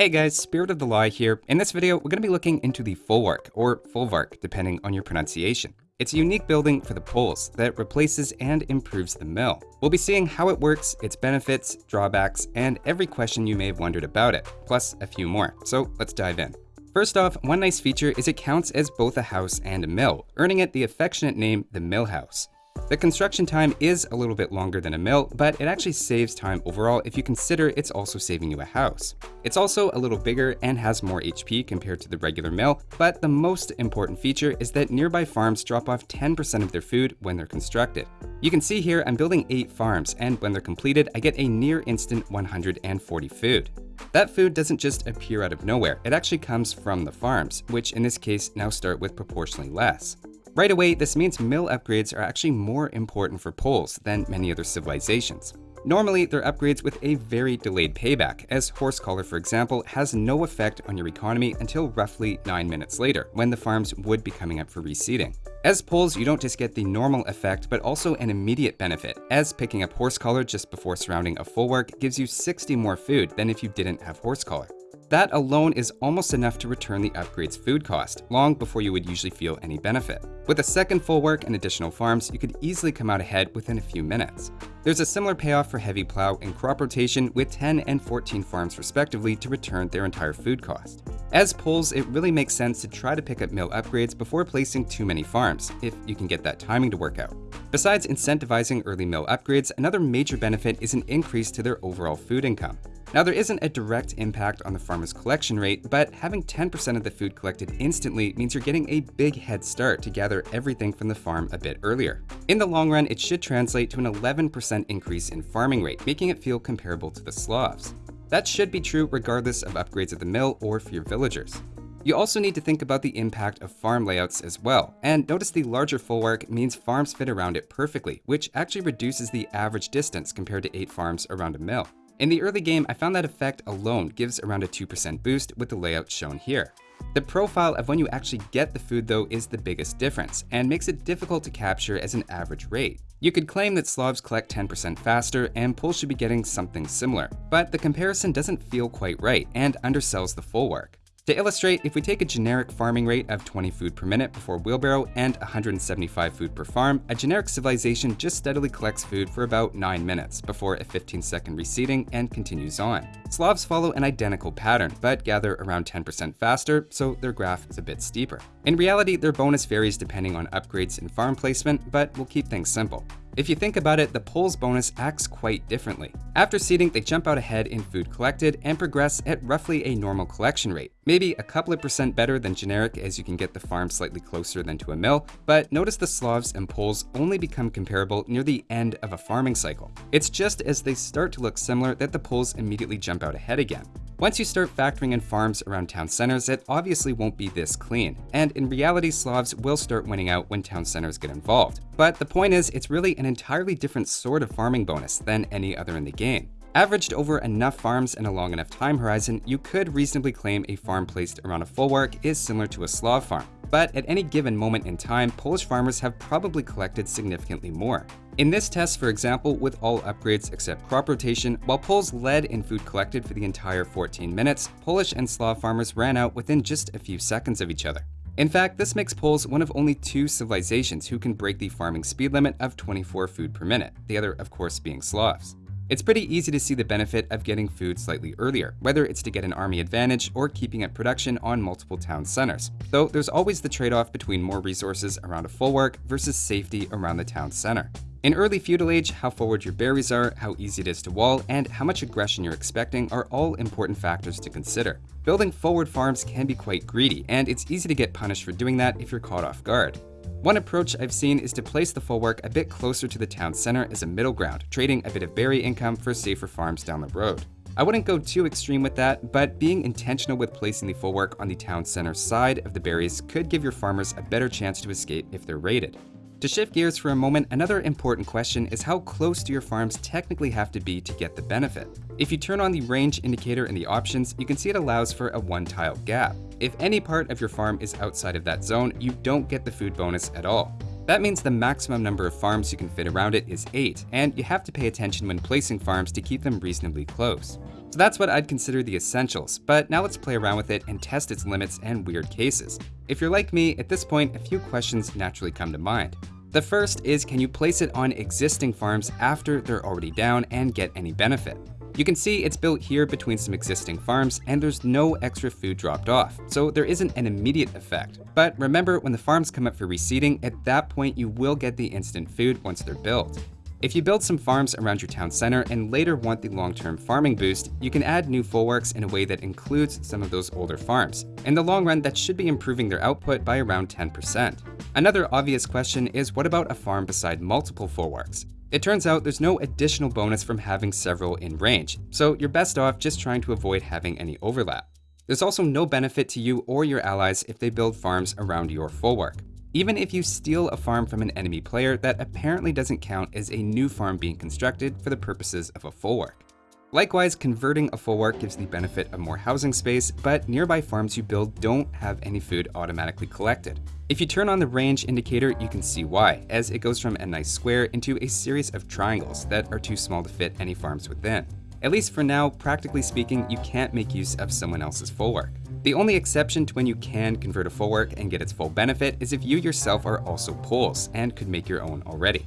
Hey guys, Spirit of the Law here. In this video, we're going to be looking into the Folwark, or Folvark, depending on your pronunciation. It's a unique building for the Poles that replaces and improves the mill. We'll be seeing how it works, its benefits, drawbacks, and every question you may have wondered about it, plus a few more. So let's dive in. First off, one nice feature is it counts as both a house and a mill, earning it the affectionate name the Mill House. The construction time is a little bit longer than a mill, but it actually saves time overall if you consider it's also saving you a house. It's also a little bigger and has more HP compared to the regular mill, but the most important feature is that nearby farms drop off 10% of their food when they're constructed. You can see here I'm building 8 farms, and when they're completed, I get a near instant 140 food. That food doesn't just appear out of nowhere, it actually comes from the farms, which in this case now start with proportionally less. Right away, this means mill upgrades are actually more important for Poles than many other civilizations. Normally, they're upgrades with a very delayed payback, as horse collar, for example, has no effect on your economy until roughly 9 minutes later, when the farms would be coming up for reseeding. As Poles, you don't just get the normal effect, but also an immediate benefit, as picking up horse collar just before surrounding a Folwark gives you 60 more food than if you didn't have horse collar. That alone is almost enough to return the upgrade's food cost, long before you would usually feel any benefit. With a second Folwark and additional farms, you could easily come out ahead within a few minutes. There's a similar payoff for heavy plow and crop rotation with 10 and 14 farms respectively to return their entire food cost. As Poles, it really makes sense to try to pick up mill upgrades before placing too many farms, if you can get that timing to work out. Besides incentivizing early mill upgrades, another major benefit is an increase to their overall food income. Now there isn't a direct impact on the farmer's collection rate, but having 10% of the food collected instantly means you're getting a big head start to gather everything from the farm a bit earlier. In the long run, it should translate to an 11% increase in farming rate, making it feel comparable to the Slavs. That should be true regardless of upgrades at the mill or for your villagers. You also need to think about the impact of farm layouts as well, and notice the larger Folwark means farms fit around it perfectly, which actually reduces the average distance compared to 8 farms around a mill. In the early game, I found that effect alone gives around a 2% boost with the layout shown here. The profile of when you actually get the food though is the biggest difference, and makes it difficult to capture as an average rate. You could claim that Slavs collect 10% faster and Poles should be getting something similar, but the comparison doesn't feel quite right and undersells the Folwark. To illustrate, if we take a generic farming rate of 20 food per minute before wheelbarrow and 175 food per farm, a generic civilization just steadily collects food for about 9 minutes before a 15 second reseeding and continues on. Slavs follow an identical pattern, but gather around 10% faster, so their graph is a bit steeper. In reality, their bonus varies depending on upgrades and farm placement, but we'll keep things simple. If you think about it, the Poles bonus acts quite differently. After seeding, they jump out ahead in food collected and progress at roughly a normal collection rate. Maybe a couple of percent better than generic as you can get the farm slightly closer than to a mill, but notice the Slavs and Poles only become comparable near the end of a farming cycle. It's just as they start to look similar that the Poles immediately jump out ahead again. Once you start factoring in farms around town centers, it obviously won't be this clean, and in reality Slavs will start winning out when town centers get involved. But the point is, it's really an entirely different sort of farming bonus than any other in the game. Averaged over enough farms and a long enough time horizon, you could reasonably claim a farm placed around a Folwark is similar to a Slav farm. But at any given moment in time, Polish farmers have probably collected significantly more. In this test, for example, with all upgrades except crop rotation, while Poles led in food collected for the entire 14 minutes, Polish and Slav farmers ran out within just a few seconds of each other. In fact, this makes Poles one of only two civilizations who can break the farming speed limit of 24 food per minute, the other of course being Slavs. It's pretty easy to see the benefit of getting food slightly earlier, whether it's to get an army advantage or keeping up production on multiple town centers. Though there's always the trade-off between more resources around a Folwark versus safety around the town center. In early feudal age, how forward your berries are, how easy it is to wall, and how much aggression you're expecting are all important factors to consider. Building forward farms can be quite greedy, and it's easy to get punished for doing that if you're caught off guard. One approach I've seen is to place the Folwark a bit closer to the town center as a middle ground, trading a bit of berry income for safer farms down the road. I wouldn't go too extreme with that, but being intentional with placing the Folwark on the town center side of the berries could give your farmers a better chance to escape if they're raided. To shift gears for a moment, another important question is how close do your farms technically have to be to get the benefit? If you turn on the range indicator in the options, you can see it allows for a one tile gap. If any part of your farm is outside of that zone, you don't get the food bonus at all. That means the maximum number of farms you can fit around it is 8, and you have to pay attention when placing farms to keep them reasonably close. So that's what I'd consider the essentials, but now let's play around with it and test its limits and weird cases. If you're like me, at this point, a few questions naturally come to mind. The first is can you place it on existing farms after they're already down and get any benefit? You can see it's built here between some existing farms and there's no extra food dropped off, so there isn't an immediate effect. But remember, when the farms come up for reseeding, at that point you will get the instant food once they're built. If you build some farms around your town center and later want the long-term farming boost, you can add new folwarks in a way that includes some of those older farms. In the long run, that should be improving their output by around 10%. Another obvious question is what about a farm beside multiple folwarks? It turns out there's no additional bonus from having several in range, so you're best off just trying to avoid having any overlap. There's also no benefit to you or your allies if they build farms around your folwark. Even if you steal a farm from an enemy player, that apparently doesn't count as a new farm being constructed for the purposes of a folwark. Likewise, converting a folwark gives the benefit of more housing space, but nearby farms you build don't have any food automatically collected. If you turn on the range indicator, you can see why, as it goes from a nice square into a series of triangles that are too small to fit any farms within. At least for now, practically speaking, you can't make use of someone else's folwark. The only exception to when you can convert a Folwark and get its full benefit is if you yourself are also poles and could make your own already.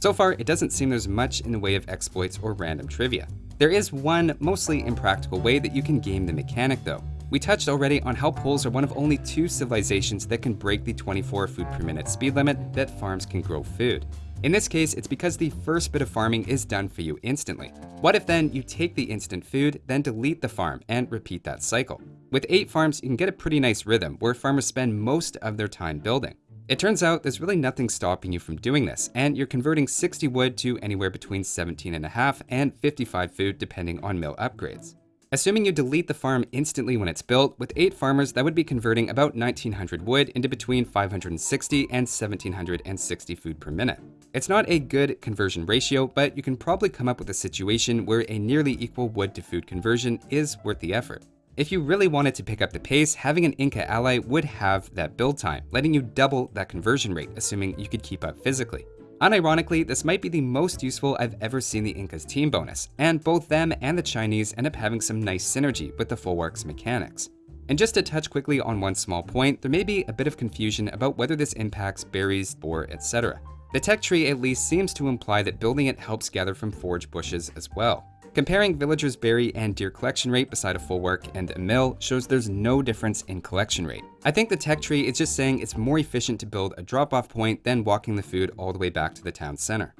So far, it doesn't seem there's much in the way of exploits or random trivia. There is one mostly impractical way that you can game the mechanic though. We touched already on how poles are one of only two civilizations that can break the 24 food per minute speed limit that farms can grow food. In this case, it's because the first bit of farming is done for you instantly. What if then you take the instant food, then delete the farm, and repeat that cycle? With 8 farms, you can get a pretty nice rhythm where farmers spend most of their time building. It turns out there's really nothing stopping you from doing this, and you're converting 60 wood to anywhere between 17.5 and 55 food depending on mill upgrades. Assuming you delete the farm instantly when it's built, with 8 farmers that would be converting about 1900 wood into between 560 and 1760 food per minute. It's not a good conversion ratio, but you can probably come up with a situation where a nearly equal wood to food conversion is worth the effort. If you really wanted to pick up the pace, having an Inca ally would have that build time, letting you double that conversion rate, assuming you could keep up physically. Unironically, this might be the most useful I've ever seen the Inca's team bonus, and both them and the Chinese end up having some nice synergy with the Folwark's mechanics. And just to touch quickly on one small point, there may be a bit of confusion about whether this impacts berries, boar, etc. The tech tree at least seems to imply that building it helps gather from forage bushes as well. Comparing villagers' berry and deer collection rate beside a Folwark and a mill shows there's no difference in collection rate. I think the tech tree is just saying it's more efficient to build a drop-off point than walking the food all the way back to the town center.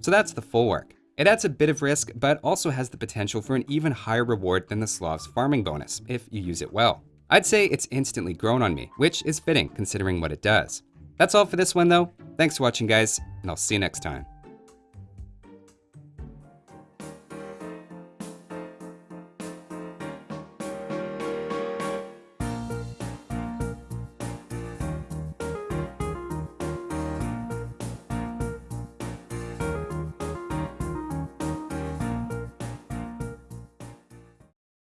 So that's the Folwark. It adds a bit of risk, but also has the potential for an even higher reward than the Slav's farming bonus, if you use it well. I'd say it's instantly grown on me, which is fitting considering what it does. That's all for this one though. Thanks for watching guys, and I'll see you next time.